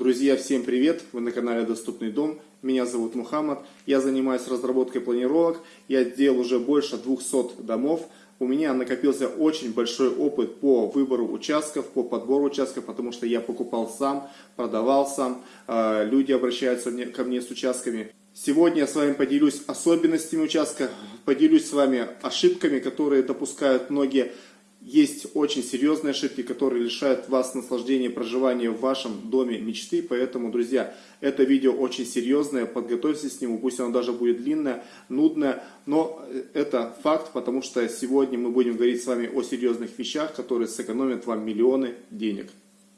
Друзья, всем привет! Вы на канале Доступный дом. Меня зовут Мухаммад. Я занимаюсь разработкой планировок. Я сделал уже больше 200 домов. У меня накопился очень большой опыт по выбору участков, по подбору участков, потому что я покупал сам, продавал сам. А, люди обращаются ко мне с участками. Сегодня я с вами поделюсь особенностями участка, поделюсь с вами ошибками, которые допускают многие есть очень серьезные ошибки, которые лишают вас наслаждения проживания в вашем доме мечты. Поэтому, друзья, это видео очень серьезное. Подготовьтесь к нему, пусть оно даже будет длинное, нудное. Но это факт, потому что сегодня мы будем говорить с вами о серьезных вещах, которые сэкономят вам миллионы денег.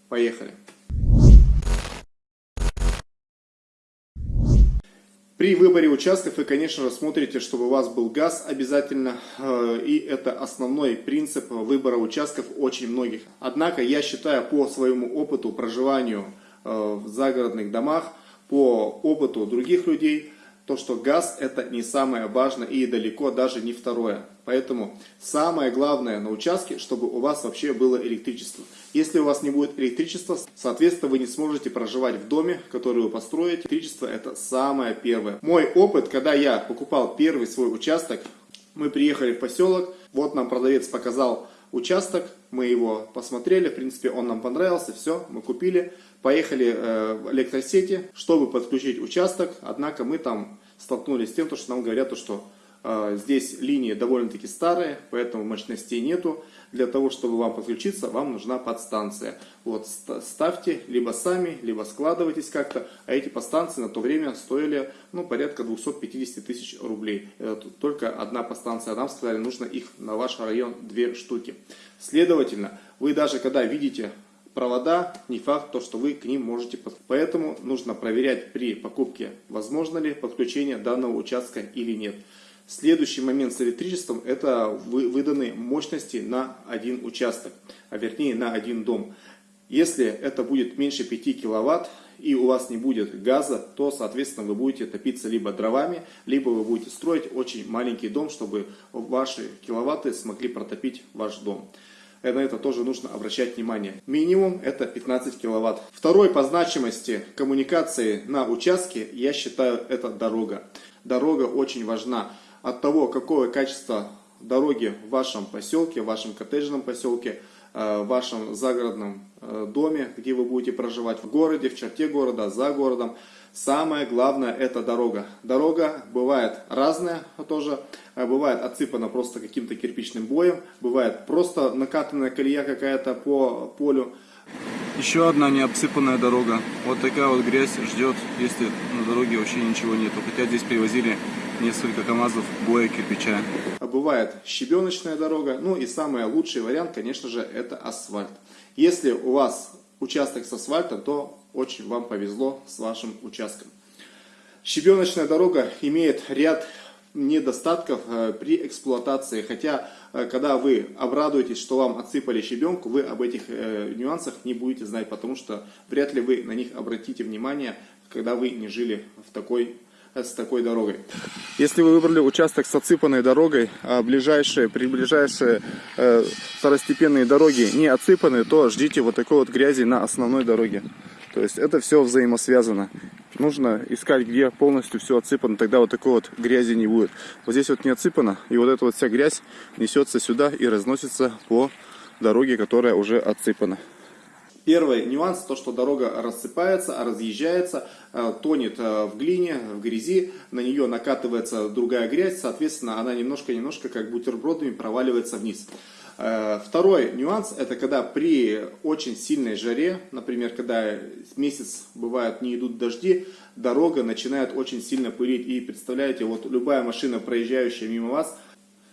Поехали! При выборе участков вы, конечно же, смотрите, чтобы у вас был газ обязательно, э, и это основной принцип выбора участков очень многих. Однако я считаю по своему опыту проживанию э, в загородных домах, по опыту других людей, то, что газ это не самое важное и далеко даже не второе. Поэтому самое главное на участке, чтобы у вас вообще было электричество. Если у вас не будет электричества, соответственно вы не сможете проживать в доме, который вы построите. Электричество это самое первое. Мой опыт, когда я покупал первый свой участок, мы приехали в поселок, вот нам продавец показал участок, мы его посмотрели, в принципе он нам понравился, все, мы купили, поехали э, в электросети, чтобы подключить участок, однако мы там столкнулись с тем, что нам говорят, что э, здесь линии довольно-таки старые, поэтому мощностей нету, для того, чтобы вам подключиться, вам нужна подстанция. Вот, ставьте либо сами, либо складывайтесь как-то. А эти подстанции на то время стоили ну, порядка 250 тысяч рублей. Это только одна подстанция. Нам сказали, нужно их на ваш район две штуки. Следовательно, вы даже когда видите провода, не факт, то, что вы к ним можете подключить. Поэтому нужно проверять при покупке, возможно ли подключение данного участка или нет. Следующий момент с электричеством это выданные мощности на один участок, а вернее на один дом. Если это будет меньше 5 киловатт и у вас не будет газа, то соответственно вы будете топиться либо дровами, либо вы будете строить очень маленький дом, чтобы ваши киловатты смогли протопить ваш дом. На это тоже нужно обращать внимание. Минимум это 15 киловатт. Второй по значимости коммуникации на участке, я считаю, это дорога. Дорога очень важна от того, какое качество дороги в вашем поселке, в вашем коттеджном поселке, в вашем загородном э, доме, где вы будете проживать, в городе, в черте города, за городом. Самое главное это дорога. Дорога бывает разная тоже, э, бывает отсыпана просто каким-то кирпичным боем, бывает просто накатанная колея какая-то по полю. Еще одна необсыпанная дорога. Вот такая вот грязь ждет, если на дороге вообще ничего нету. Хотя здесь привозили несколько КАМАЗов боя кирпича. А бывает щебеночная дорога. Ну и самый лучший вариант, конечно же, это асфальт. Если у вас участок с асфальтом, то очень вам повезло с вашим участком. Щебеночная дорога имеет ряд недостатков э, при эксплуатации. Хотя, э, когда вы обрадуетесь, что вам отсыпали щебенку, вы об этих э, нюансах не будете знать, потому что вряд ли вы на них обратите внимание, когда вы не жили в такой с такой дорогой. Если вы выбрали участок с отсыпанной дорогой, а ближайшие, приближайшие э, второстепенные дороги не отсыпаны, то ждите вот такой вот грязи на основной дороге. То есть это все взаимосвязано. Нужно искать, где полностью все отсыпано, тогда вот такой вот грязи не будет. Вот здесь вот не отсыпано, и вот эта вот вся грязь несется сюда и разносится по дороге, которая уже отсыпана. Первый нюанс, то что дорога рассыпается, разъезжается, э, тонет э, в глине, в грязи, на нее накатывается другая грязь, соответственно она немножко-немножко как бутербродами проваливается вниз. Э, второй нюанс, это когда при очень сильной жаре, например, когда месяц бывает не идут дожди, дорога начинает очень сильно пылить. И представляете, вот любая машина, проезжающая мимо вас,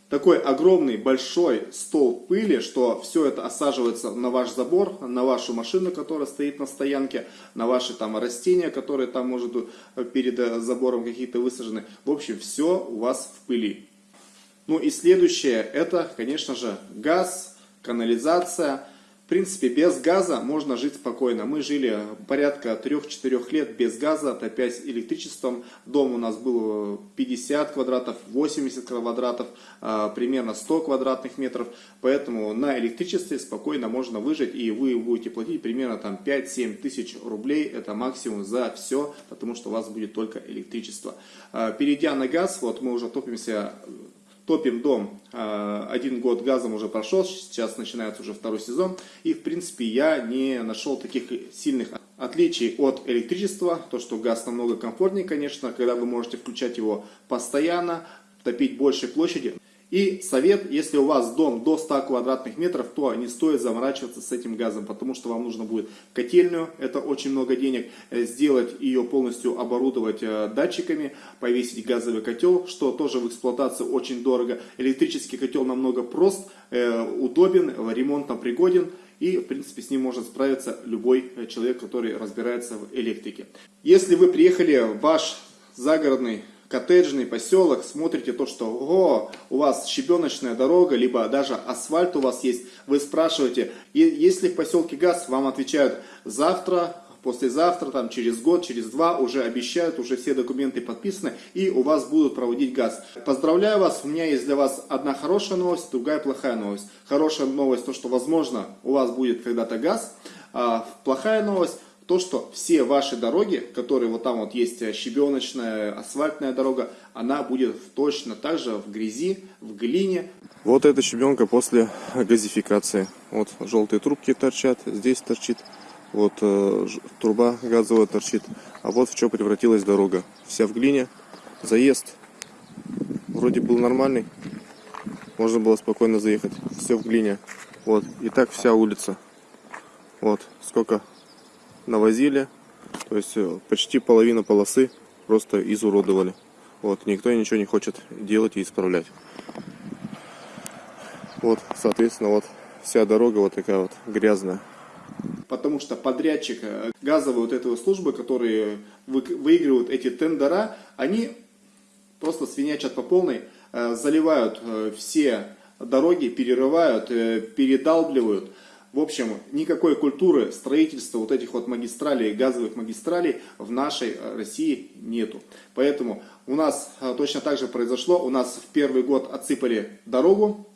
такой огромный большой стол пыли, что все это осаживается на ваш забор, на вашу машину, которая стоит на стоянке, на ваши там растения, которые там может перед э, забором какие-то высажены. В общем, все у вас в пыли. Ну и следующее, это, конечно же, газ, канализация. Принципе, без газа можно жить спокойно. Мы жили порядка 3-4 лет без газа, топясь электричеством. Дом у нас был 50 квадратов, 80 квадратов, а, примерно 100 квадратных метров. Поэтому на электричестве спокойно можно выжить, и вы будете платить примерно там 5-7 тысяч рублей. Это максимум за все, потому что у вас будет только электричество. А, перейдя на газ, вот мы уже топимся Топим дом, а, один год газом уже прошел, сейчас начинается уже второй сезон. И в принципе я не нашел таких сильных отличий от электричества. То, что газ намного комфортнее, конечно, когда вы можете включать его постоянно, топить большей площади. И совет, если у вас дом до 100 квадратных метров, то не стоит заморачиваться с этим газом, потому что вам нужно будет котельную, это очень много денег, э, сделать ее полностью, оборудовать э, датчиками, повесить газовый котел, что тоже в эксплуатации очень дорого. Электрический котел намного прост, э, удобен, ремонтно пригоден. И, в принципе, с ним может справиться любой человек, который разбирается в электрике. Если вы приехали в ваш загородный коттеджный поселок, смотрите то, что о, у вас щебеночная дорога, либо даже асфальт у вас есть, вы спрашиваете, и если в поселке газ, вам отвечают завтра, послезавтра, там, через год, через два уже обещают, уже все документы подписаны, и у вас будут проводить газ. Поздравляю вас, у меня есть для вас одна хорошая новость, другая плохая новость. Хорошая новость, то, что, возможно, у вас будет когда-то газ, а плохая новость, то, что все ваши дороги, которые вот там вот есть э, щебеночная, асфальтная дорога, она будет точно так же в грязи, в глине. Вот эта щебенка после газификации. Вот желтые трубки торчат, здесь торчит, вот э, труба газовая торчит. А вот в что превратилась дорога. Вся в глине, заезд вроде был нормальный, можно было спокойно заехать. Все в глине. Вот, и так вся улица. Вот, сколько навозили. То есть э, почти половина полосы просто изуродовали. Вот, никто ничего не хочет делать и исправлять. Вот, соответственно, вот вся дорога вот такая вот грязная. Потому что подрядчик э, газовой вот этой службы, которые выигрывают эти тендера, они просто свинячат по полной, э, заливают все дороги, перерывают, передалбливают. В общем, никакой культуры строительства вот этих вот магистралей, газовых магистралей в нашей э, России нету. Поэтому у нас э, точно так же произошло. У нас в первый год отсыпали дорогу,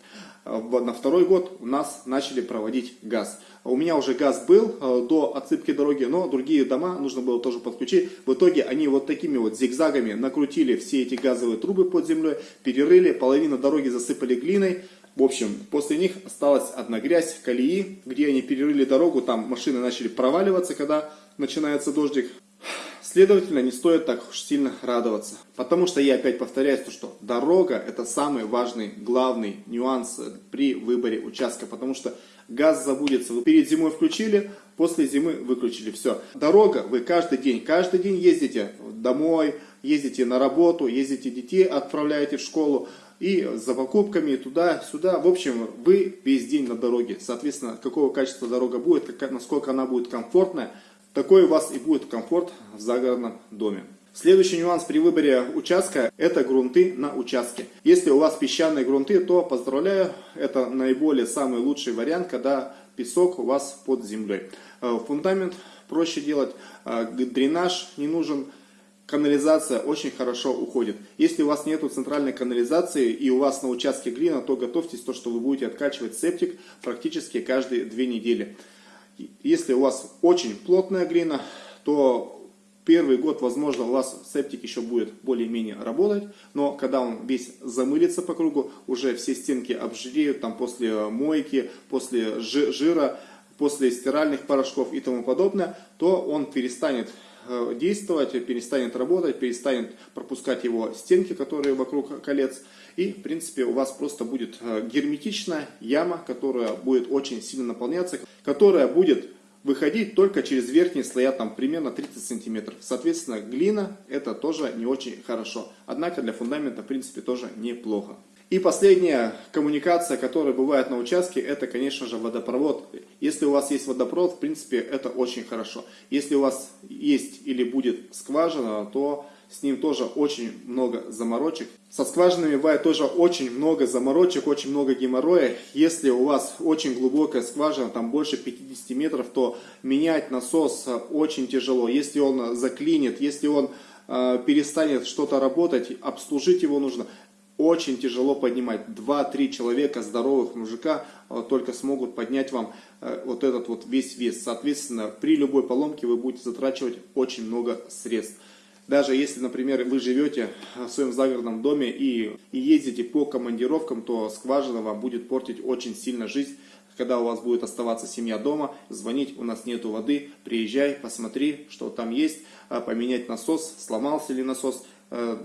э, на второй год у нас начали проводить газ. У меня уже газ был до отсыпки дороги, но другие дома нужно было тоже подключить. В итоге они вот такими вот зигзагами накрутили все эти газовые трубы под землей, перерыли, половину дороги засыпали глиной, в общем, после них осталась одна грязь, колеи, где они перерыли дорогу, там машины начали проваливаться, когда начинается дождик. Следовательно, не стоит так уж сильно радоваться. Потому что я опять повторяюсь, то, что дорога это самый важный, главный нюанс при выборе участка. Потому что газ забудется. Вы перед зимой включили, после зимы выключили. Все. Дорога, вы каждый день, каждый день ездите домой, ездите на работу, ездите детей, отправляете в школу и за покупками туда-сюда. В общем, вы весь день на дороге. Соответственно, какого качества дорога будет, насколько она будет комфортная, такой у вас и будет комфорт в загородном доме. Следующий нюанс при выборе участка – это грунты на участке. Если у вас песчаные грунты, то поздравляю, это наиболее самый лучший вариант, когда песок у вас под землей. Э, фундамент проще делать, э, дренаж не нужен, канализация очень хорошо уходит. Если у вас нету центральной канализации и у вас на участке глина, то готовьтесь то, что вы будете откачивать септик практически каждые две недели. Если у вас очень плотная глина, то первый год, возможно, у вас септик еще будет более-менее работать, но когда он весь замылится по кругу, уже все стенки обжиреют, там после мойки, после жира, после стиральных порошков и тому подобное, то он перестанет действовать, перестанет работать, перестанет пропускать его стенки, которые вокруг колец. И, в принципе, у вас просто будет э, герметичная яма, которая будет очень сильно наполняться, которая будет выходить только через верхние слоя, там примерно 30 сантиметров. Соответственно, глина это тоже не очень хорошо. Однако для фундамента, в принципе, тоже неплохо. И последняя коммуникация, которая бывает на участке, это, конечно же, водопровод. Если у вас есть водопровод, в принципе, это очень хорошо. Если у вас есть или будет скважина, то с ним тоже очень много заморочек. Со скважинами бывает тоже очень много заморочек, очень много геморроя. Если у вас очень глубокая скважина, там больше 50 метров, то менять насос очень тяжело. Если он заклинит, если он э, перестанет что-то работать, обслужить его нужно очень тяжело поднимать. Два-три человека здоровых мужика э, только смогут поднять вам э, вот этот вот весь вес. Соответственно, при любой поломке вы будете затрачивать очень много средств. Даже если, например, вы живете в своем загородном доме и, ездите по командировкам, то скважина вам будет портить очень сильно жизнь. Когда у вас будет оставаться семья дома, звонить, у нас нету воды, приезжай, посмотри, что там есть, поменять насос, сломался ли насос, Э,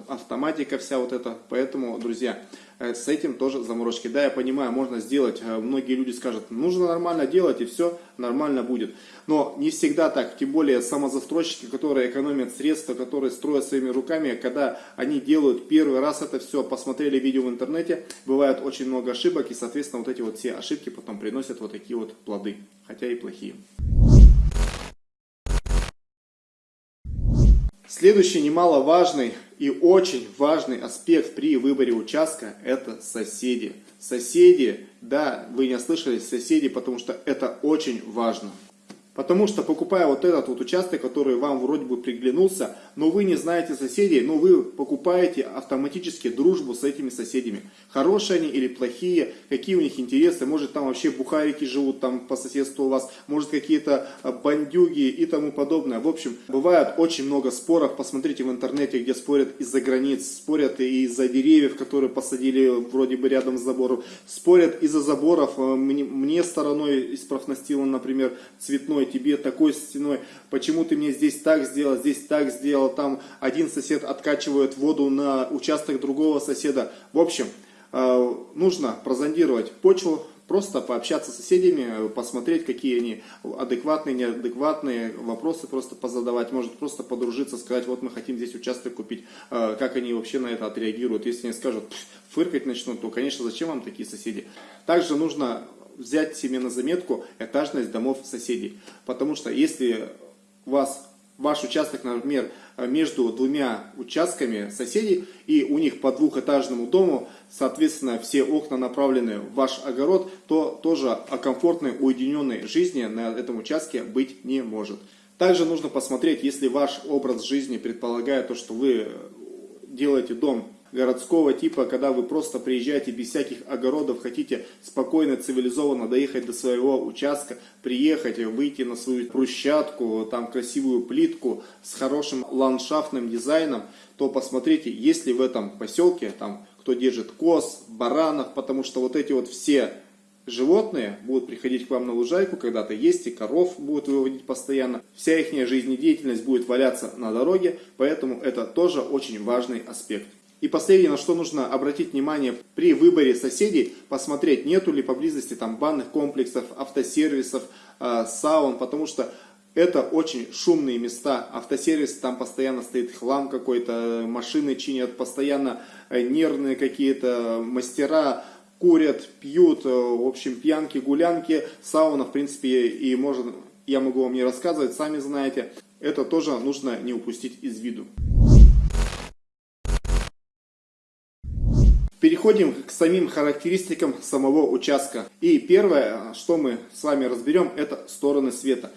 автоматика вся вот эта. Поэтому, друзья, э, с этим тоже заморочки. Да, я понимаю, можно сделать. Э, многие люди скажут, нужно нормально делать и все нормально будет. Но не всегда так. Тем более самозастройщики, которые экономят средства, которые строят своими руками, когда они делают первый раз это все, посмотрели видео в интернете, бывает очень много ошибок и, соответственно, вот эти вот все ошибки потом приносят вот такие вот плоды, хотя и плохие. Следующий немаловажный и очень важный аспект при выборе участка – это соседи. Соседи, да, вы не ослышались, соседи, потому что это очень важно. Потому что покупая вот этот вот участок, который вам вроде бы приглянулся, но вы не знаете соседей, но вы покупаете автоматически дружбу с этими соседями. Хорошие они или плохие, какие у них интересы, может там вообще бухарики живут там по соседству у вас, может какие-то а, бандюги и тому подобное. В общем, бывает очень много споров, посмотрите в интернете, где спорят из-за границ, спорят и из-за деревьев, которые посадили вроде бы рядом с забором, спорят из-за заборов, мне, мне стороной из профнастила, например, цветной тебе такой стеной, почему ты мне здесь так сделал, здесь так сделал, там один сосед откачивает воду на участок другого соседа. В общем, э, нужно прозондировать почву, просто пообщаться с соседями, посмотреть, какие они адекватные, неадекватные, вопросы просто позадавать, может просто подружиться, сказать, вот мы хотим здесь участок купить, э, как они вообще на это отреагируют. Если они скажут, фыркать начнут, то, конечно, зачем вам такие соседи? Также нужно взять себе на заметку этажность домов соседей. Потому что если у вас ваш участок, например, между двумя участками соседей, и у них по двухэтажному дому, соответственно, все окна направлены в ваш огород, то тоже о комфортной, уединенной жизни на этом участке быть не может. Также нужно посмотреть, если ваш образ жизни предполагает то, что вы делаете дом городского типа, когда вы просто приезжаете без всяких огородов, хотите спокойно, цивилизованно доехать до своего участка, приехать, выйти на свою брусчатку, там красивую плитку с хорошим ландшафтным дизайном, то посмотрите, есть ли в этом поселке, там, кто держит коз, баранов, потому что вот эти вот все животные будут приходить к вам на лужайку, когда-то есть, и коров будут выводить постоянно. Вся их жизнедеятельность будет валяться на дороге, поэтому это тоже очень важный аспект. И последнее, на что нужно обратить внимание при выборе соседей, посмотреть, нету ли поблизости там банных комплексов, автосервисов, э, саун, потому что это очень шумные места. Автосервис, там постоянно стоит хлам какой-то, машины чинят, постоянно э, нервные какие-то мастера, курят, пьют, э, в общем, пьянки, гулянки. Сауна, в принципе, и можно, я могу вам не рассказывать, сами знаете. Это тоже нужно не упустить из виду. Переходим к самим характеристикам самого участка. И первое, что мы с вами разберем, это стороны света.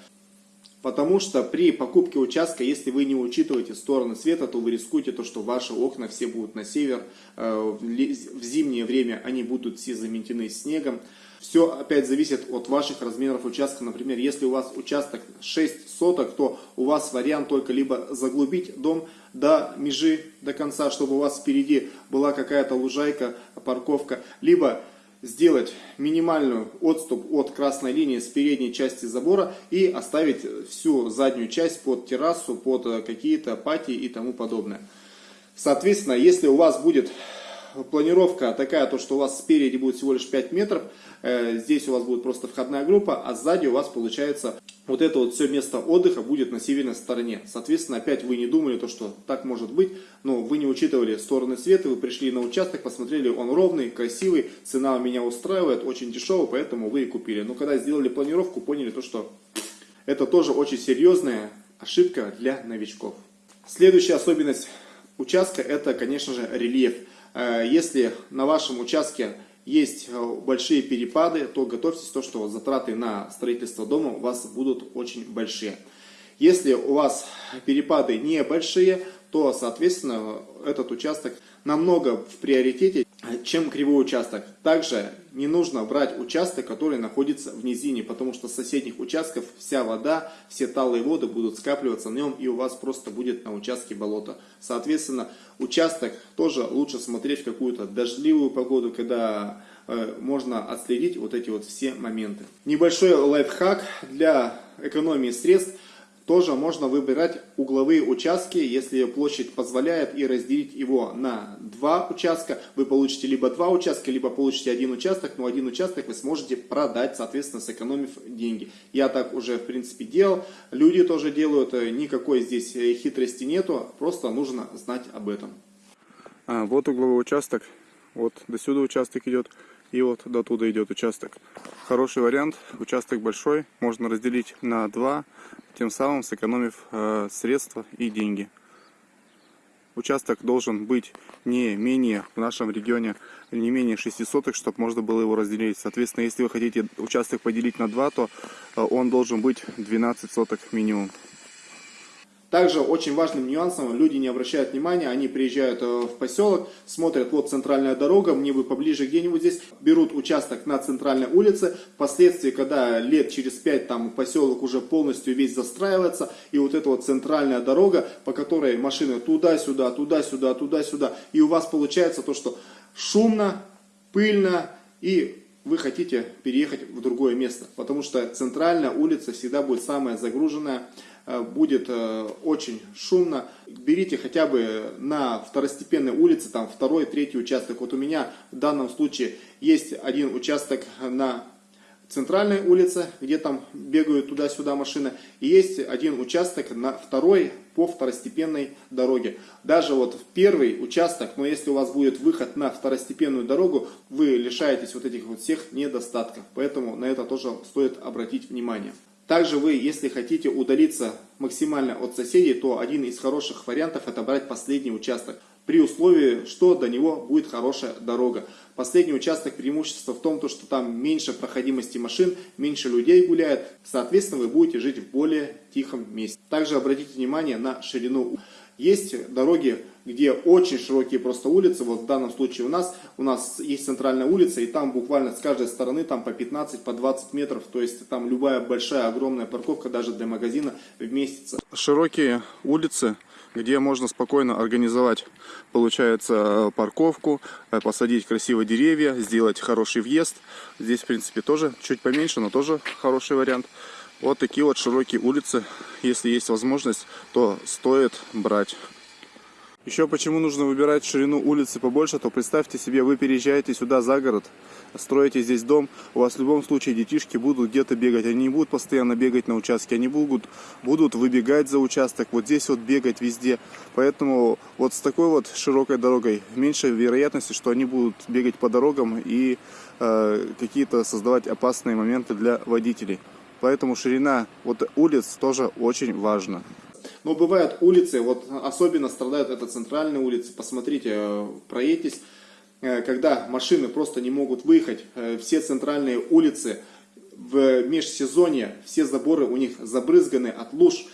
Потому что при покупке участка, если вы не учитываете стороны света, то вы рискуете то, что ваши окна все будут на север. Э, в зимнее время они будут все заметены снегом. Все опять зависит от ваших размеров участка. Например, если у вас участок 6 соток, то у вас вариант только либо заглубить дом до межи, до конца, чтобы у вас впереди была какая-то лужайка, парковка, либо сделать минимальную отступ от красной линии с передней части забора и оставить всю заднюю часть под террасу, под какие-то пати и тому подобное. Соответственно, если у вас будет планировка такая, то что у вас спереди будет всего лишь 5 метров, э, здесь у вас будет просто входная группа, а сзади у вас получается вот это вот все место отдыха будет на северной стороне. Соответственно, опять вы не думали, то, что так может быть, но вы не учитывали стороны света, вы пришли на участок, посмотрели, он ровный, красивый, цена меня устраивает, очень дешевый, поэтому вы и купили. Но когда сделали планировку, поняли то, что это тоже очень серьезная ошибка для новичков. Следующая особенность участка это, конечно же, рельеф. Э, если на вашем участке есть э, большие перепады, то готовьтесь то, что затраты на строительство дома у вас будут очень большие. Если у вас перепады небольшие, то, соответственно, этот участок намного в приоритете, чем кривой участок. Также не нужно брать участок, который находится в низине, потому что с соседних участков вся вода, все талые воды будут скапливаться на нем, и у вас просто будет на участке болото. Соответственно, участок тоже лучше смотреть в какую-то дождливую погоду, когда э, можно отследить вот эти вот все моменты. Небольшой лайфхак для экономии средств – тоже можно выбирать угловые участки, если площадь позволяет, и разделить его на два участка. Вы получите либо два участка, либо получите один участок, но один участок вы сможете продать, соответственно, сэкономив деньги. Я так уже, в принципе, делал, люди тоже делают, никакой здесь хитрости нету, просто нужно знать об этом. А, вот угловой участок, вот до сюда участок идет, и вот до туда идет участок. Хороший вариант, участок большой, можно разделить на два, тем самым сэкономив э, средства и деньги. Участок должен быть не менее, в нашем регионе, не менее 6 соток, чтобы можно было его разделить. Соответственно, если вы хотите участок поделить на 2, то э, он должен быть 12 соток минимум. Также очень важным нюансом люди не обращают внимания, они приезжают э, в поселок, смотрят, вот центральная дорога, мне бы поближе где-нибудь здесь, берут участок на центральной улице, впоследствии, когда лет через пять там поселок уже полностью весь застраивается, и вот эта вот центральная дорога, по которой машины туда-сюда, туда-сюда, туда-сюда, и у вас получается то, что шумно, пыльно, и вы хотите переехать в другое место, потому что центральная улица всегда будет самая загруженная, будет э, очень шумно. Берите хотя бы на второстепенной улице, там второй, третий участок. Вот у меня в данном случае есть один участок на центральной улице, где там бегают туда-сюда машины, и есть один участок на второй по второстепенной дороге. Даже вот в первый участок, но если у вас будет выход на второстепенную дорогу, вы лишаетесь вот этих вот всех недостатков. Поэтому на это тоже стоит обратить внимание. Также вы, если хотите удалиться максимально от соседей, то один из хороших вариантов это брать последний участок. При условии, что до него будет хорошая дорога. Последний участок преимущество в том, что там меньше проходимости машин, меньше людей гуляет. Соответственно, вы будете жить в более тихом месте. Также обратите внимание на ширину. Есть дороги где очень широкие просто улицы, вот в данном случае у нас, у нас есть центральная улица, и там буквально с каждой стороны там по 15, по 20 метров, то есть там любая большая, огромная парковка даже для магазина вместится. Широкие улицы, где можно спокойно организовать, получается, парковку, э, посадить красивые деревья, сделать хороший въезд. Здесь, в принципе, тоже чуть поменьше, но тоже хороший вариант. Вот такие вот широкие улицы, если есть возможность, то стоит брать. Еще почему нужно выбирать ширину улицы побольше, то представьте себе, вы переезжаете сюда за город, строите здесь дом, у вас в любом случае детишки будут где-то бегать, они не будут постоянно бегать на участке, они будут, будут выбегать за участок, вот здесь вот бегать везде. Поэтому вот с такой вот широкой дорогой меньше вероятности, что они будут бегать по дорогам и э, какие-то создавать опасные моменты для водителей. Поэтому ширина вот улиц тоже очень важна. Но бывают улицы, вот особенно страдают это центральные улицы, посмотрите, э, проедьтесь, э, когда машины просто не могут выехать, э, все центральные улицы в межсезонье, все заборы у них забрызганы от луж,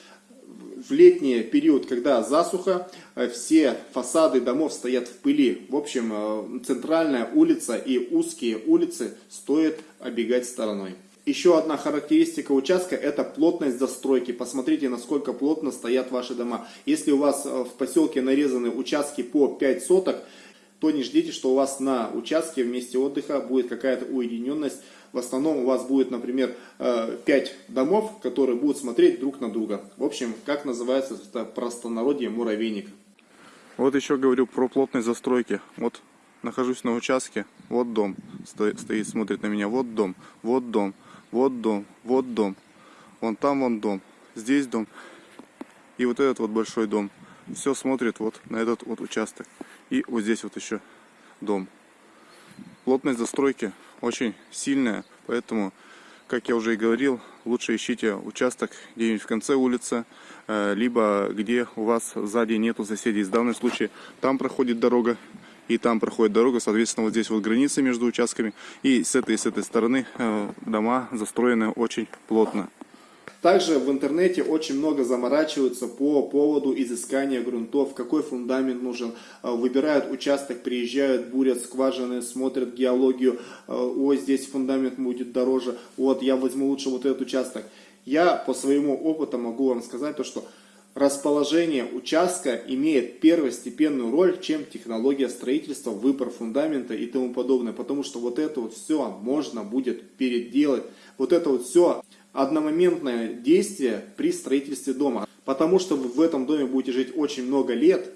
в летний период, когда засуха, все фасады домов стоят в пыли. В общем, центральная улица и узкие улицы стоит обегать стороной. Еще одна характеристика участка это плотность застройки. Посмотрите, насколько плотно стоят ваши дома. Если у вас э, в поселке нарезаны участки по 5 соток, то не ждите, что у вас на участке в месте отдыха будет какая-то уединенность. В основном у вас будет, например, 5 э, домов, которые будут смотреть друг на друга. В общем, как называется это простонародье муравейник. Вот еще говорю про плотность застройки. Вот нахожусь на участке, вот дом стоит, стоит смотрит на меня, вот дом, вот дом. Вот дом, вот дом. Вон там вон дом. Здесь дом. И вот этот вот большой дом. Все смотрит вот на этот вот участок. И вот здесь вот еще дом. Плотность застройки очень сильная, поэтому как я уже и говорил, лучше ищите участок где-нибудь в конце улицы, э, либо где у вас сзади нету соседей. В данном случае там проходит дорога, и там проходит дорога, соответственно, вот здесь вот границы между участками, и с этой и с этой стороны э, дома застроены очень плотно. Также в интернете очень много заморачиваются по поводу изыскания грунтов, какой фундамент нужен. Э, выбирают участок, приезжают, бурят скважины, смотрят геологию. Э, ой, здесь фундамент будет дороже. Вот, я возьму лучше вот этот участок. Я по своему опыту могу вам сказать то, что расположение участка имеет первостепенную роль, чем технология строительства, выбор фундамента и тому подобное. Потому что вот это вот все можно будет переделать. Вот это вот все одномоментное действие при строительстве дома. Потому что вы в этом доме будете жить очень много лет.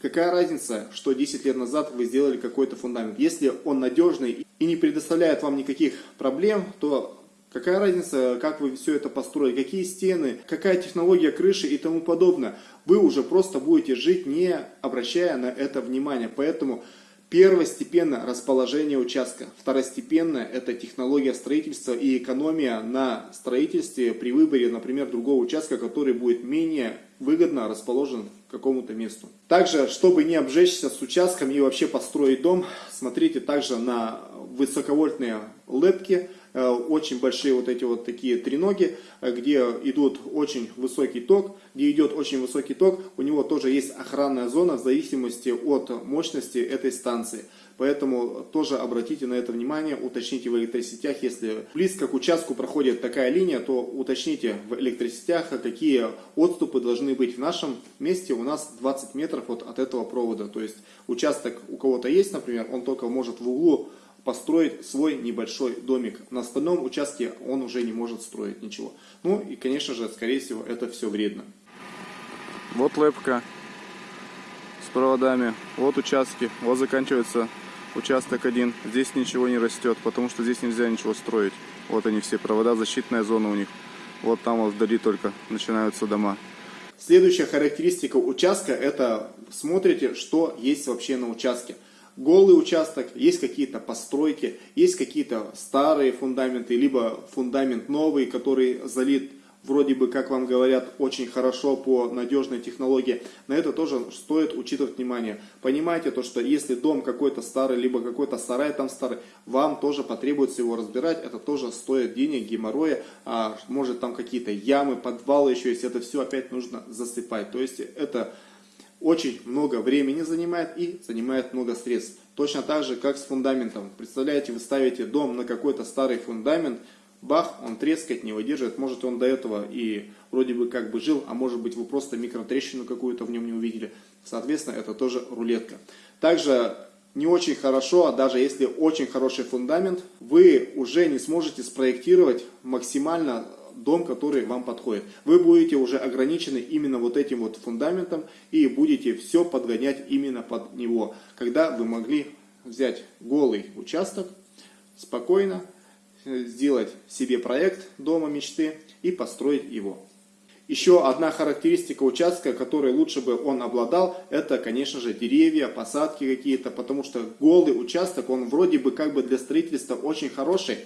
Какая разница, что 10 лет назад вы сделали какой-то фундамент? Если он надежный и не предоставляет вам никаких проблем, то какая разница, как вы все это построили, какие стены, какая технология крыши и тому подобное. Вы уже просто будете жить, не обращая на это внимания. Поэтому Первостепенно расположение участка. Второстепенно это технология строительства и экономия на строительстве при выборе, например, другого участка, который будет менее выгодно расположен какому-то месту. Также, чтобы не обжечься с участком и вообще построить дом, смотрите также на высоковольтные лепки, очень большие вот эти вот такие треноги, э, где идут очень высокий ток, где идет очень высокий ток, у него тоже есть охранная зона в зависимости от мощности этой станции. Поэтому тоже обратите на это внимание, уточните в электросетях, если близко к участку проходит такая линия, то уточните в электросетях, какие отступы должны быть в нашем месте. У нас 20 метров вот от этого провода, то есть участок у кого-то есть, например, он только может в углу построить свой небольшой домик. На остальном участке он уже не может строить ничего. Ну и, конечно же, скорее всего, это все вредно. Вот лепка с проводами, вот участки, вот заканчивается участок один. Здесь ничего не растет, потому что здесь нельзя ничего строить. Вот они все провода, защитная зона у них. Вот там вот вдали только начинаются дома. Следующая характеристика участка, это смотрите, что есть вообще на участке голый участок, есть какие-то постройки, есть какие-то старые фундаменты, либо фундамент новый, который залит вроде бы, как вам говорят, очень хорошо по надежной технологии. На это тоже стоит учитывать внимание. Понимаете то, что если дом какой-то старый, либо какой-то сарай там старый, вам тоже потребуется его разбирать. Это тоже стоит денег, геморроя, а может там какие-то ямы, подвалы еще есть. Это все опять нужно засыпать. То есть это очень много времени занимает и занимает много средств. Точно так же, как с фундаментом. Представляете, вы ставите дом на какой-то старый фундамент, бах, он трескать не выдерживает. Может он до этого и вроде бы как бы жил, а может быть вы просто микротрещину какую-то в нем не увидели. Соответственно, это тоже рулетка. Также не очень хорошо, а даже если очень хороший фундамент, вы уже не сможете спроектировать максимально дом, который вам подходит. Вы будете уже ограничены именно вот этим вот фундаментом и будете все подгонять именно под него. Когда вы могли взять голый участок, спокойно э, сделать себе проект дома мечты и построить его. Еще одна характеристика участка, которой лучше бы он обладал, это, конечно же, деревья, посадки какие-то, потому что голый участок, он вроде бы как бы для строительства очень хороший,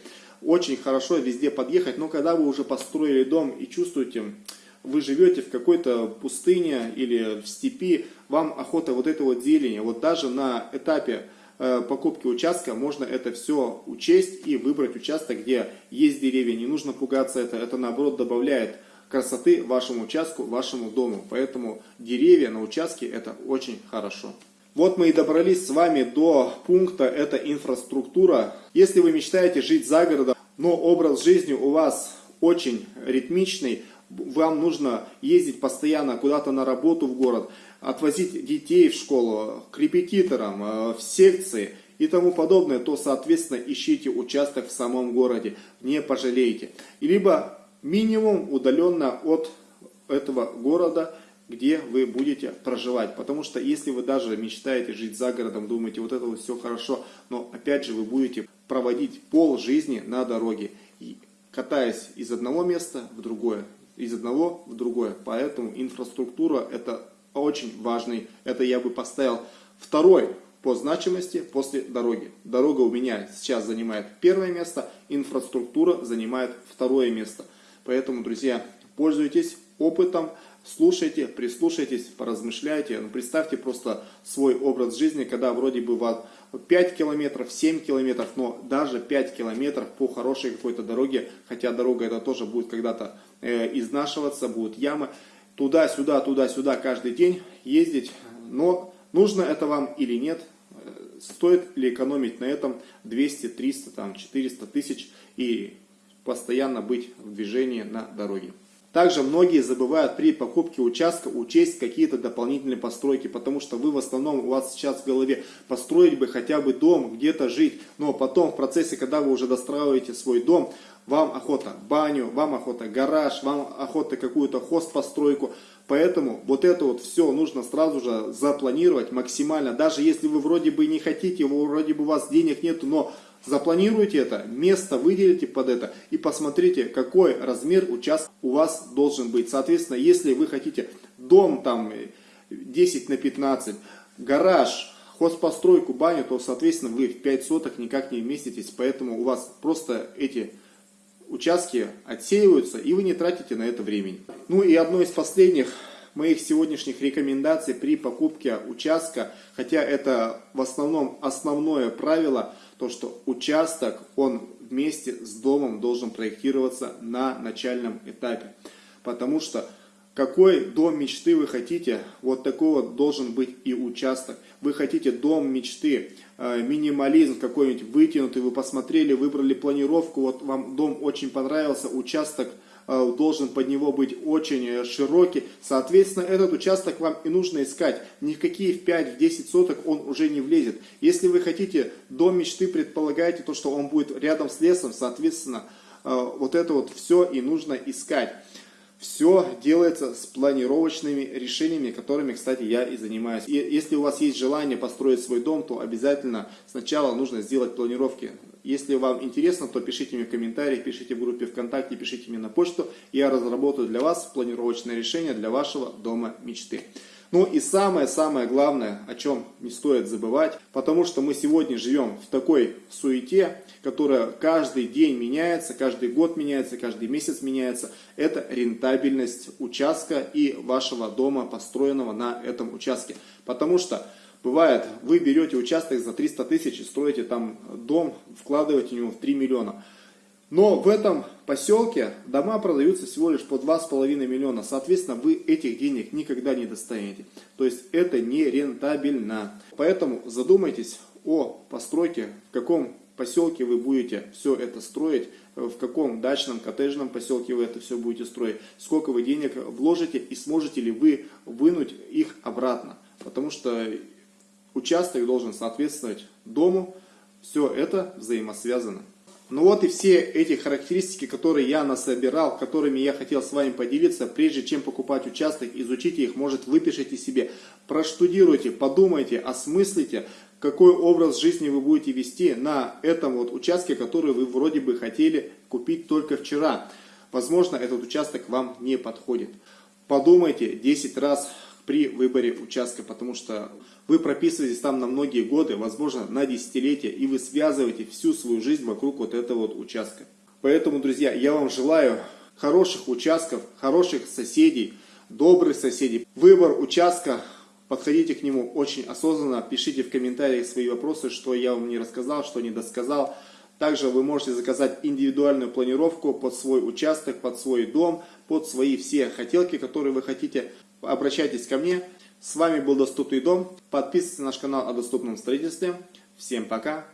очень хорошо везде подъехать, но когда вы уже построили дом и чувствуете, вы живете в какой-то пустыне или в степи, вам охота вот это вот зелени, вот даже на этапе э, покупки участка можно это все учесть и выбрать участок, где есть деревья, не нужно пугаться это, это наоборот добавляет красоты вашему участку, вашему дому. Поэтому деревья на участке это очень хорошо. Вот мы и добрались с вами до пункта, это инфраструктура. Если вы мечтаете жить за городом, но образ жизни у вас очень ритмичный, вам нужно ездить постоянно куда-то на работу в город, отвозить детей в школу, к репетиторам, э, в секции и тому подобное, то, соответственно, ищите участок в самом городе, не пожалеете. Либо минимум удаленно от этого города – где вы будете проживать. Потому что если вы даже мечтаете жить за городом, думаете, вот это вот все хорошо, но опять же вы будете проводить пол жизни на дороге, катаясь из одного места в другое, из одного в другое. Поэтому инфраструктура это очень важный, это я бы поставил второй по значимости после дороги. Дорога у меня сейчас занимает первое место, инфраструктура занимает второе место. Поэтому, друзья, пользуйтесь опытом, слушайте, прислушайтесь, поразмышляйте. Ну, представьте просто свой образ жизни, когда вроде бы вас 5 километров, 7 километров, но даже 5 километров по хорошей какой-то дороге, хотя дорога это тоже будет когда-то э, изнашиваться, будут ямы, туда-сюда, туда-сюда каждый день ездить, но нужно это вам или нет, э, стоит ли экономить на этом 200, 300, там, 400 тысяч и постоянно быть в движении на дороге. Также многие забывают при покупке участка учесть какие-то дополнительные постройки, потому что вы в основном, у вас сейчас в голове построить бы хотя бы дом, где-то жить, но потом в процессе, когда вы уже достраиваете свой дом, вам охота баню, вам охота гараж, вам охота какую-то хостпостройку, Поэтому вот это вот все нужно сразу же запланировать максимально. Даже если вы вроде бы не хотите, вроде бы у вас денег нету, но Запланируйте это, место выделите под это и посмотрите, какой размер участка у вас должен быть. Соответственно, если вы хотите дом там 10 на 15, гараж, хозпостройку, баню, то, соответственно, вы в 5 соток никак не вместитесь. Поэтому у вас просто эти участки отсеиваются, и вы не тратите на это времени. Ну и одно из последних моих сегодняшних рекомендаций при покупке участка, хотя это в основном основное правило – то, что участок, он вместе с домом должен проектироваться на начальном этапе. Потому что какой дом мечты вы хотите, вот такого должен быть и участок. Вы хотите дом мечты, э, минимализм какой-нибудь вытянутый, вы посмотрели, выбрали планировку, вот вам дом очень понравился, участок – должен под него быть очень э, широкий. Соответственно, этот участок вам и нужно искать. Ни в какие в 5-10 соток он уже не влезет. Если вы хотите дом мечты, предполагаете то, что он будет рядом с лесом, соответственно, э, вот это вот все и нужно искать. Все делается с планировочными решениями, которыми, кстати, я и занимаюсь. И если у вас есть желание построить свой дом, то обязательно сначала нужно сделать планировки. Если вам интересно, то пишите мне в комментариях, пишите в группе ВКонтакте, пишите мне на почту. Я разработаю для вас планировочное решение для вашего дома мечты. Ну и самое-самое главное, о чем не стоит забывать, потому что мы сегодня живем в такой суете, которая каждый день меняется, каждый год меняется, каждый месяц меняется. Это рентабельность участка и вашего дома, построенного на этом участке. Потому что бывает, вы берете участок за 300 тысяч и строите там дом, вкладываете в него в 3 миллиона. Но в этом поселке дома продаются всего лишь по 2,5 миллиона. Соответственно, вы этих денег никогда не достанете. То есть это не рентабельно. Поэтому задумайтесь о постройке, в каком поселке вы будете все это строить, в каком дачном, коттеджном поселке вы это все будете строить, сколько вы денег вложите и сможете ли вы вынуть их обратно. Потому что участок должен соответствовать дому. Все это взаимосвязано. Ну вот и все эти характеристики, которые я насобирал, которыми я хотел с вами поделиться, прежде чем покупать участок, изучите их, может выпишите себе, проштудируйте, подумайте, осмыслите, какой образ жизни вы будете вести на этом вот участке, который вы вроде бы хотели купить только вчера. Возможно, этот участок вам не подходит. Подумайте 10 раз, при выборе участка, потому что вы прописываетесь там на многие годы, возможно на десятилетия, и вы связываете всю свою жизнь вокруг вот этого вот участка. Поэтому, друзья, я вам желаю хороших участков, хороших соседей, добрых соседей. Выбор участка, подходите к нему очень осознанно, пишите в комментариях свои вопросы, что я вам не рассказал, что не досказал. Также вы можете заказать индивидуальную планировку под свой участок, под свой дом, под свои все хотелки, которые вы хотите обращайтесь ко мне. С вами был Доступный дом. Подписывайтесь на наш канал о доступном строительстве. Всем пока.